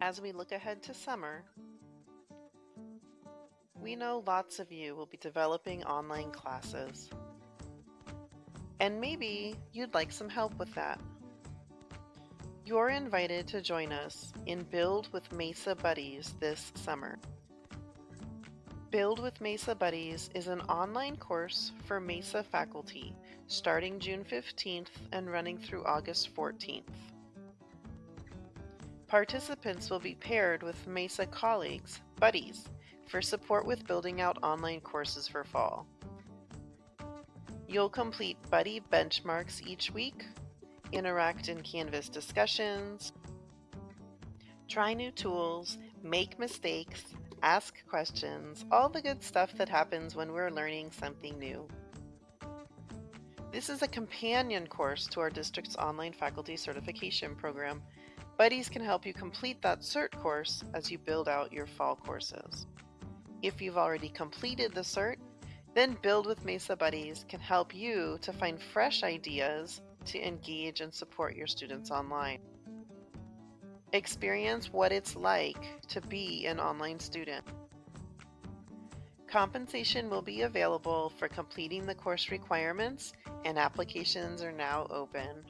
As we look ahead to summer, we know lots of you will be developing online classes. And maybe you'd like some help with that. You're invited to join us in Build with Mesa Buddies this summer. Build with Mesa Buddies is an online course for Mesa faculty starting June 15th and running through August 14th. Participants will be paired with Mesa colleagues, buddies, for support with building out online courses for fall. You'll complete buddy benchmarks each week, interact in Canvas discussions, try new tools, make mistakes, ask questions, all the good stuff that happens when we're learning something new. This is a companion course to our district's online faculty certification program. Buddies can help you complete that CERT course as you build out your fall courses. If you've already completed the CERT, then Build with Mesa Buddies can help you to find fresh ideas to engage and support your students online. Experience what it's like to be an online student. Compensation will be available for completing the course requirements and applications are now open.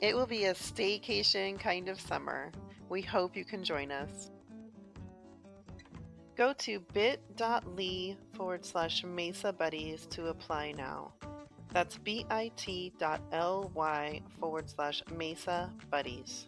It will be a staycation kind of summer. We hope you can join us. Go to bit.ly forward slash Mesa Buddies to apply now. That's bit.ly forward slash Mesa Buddies.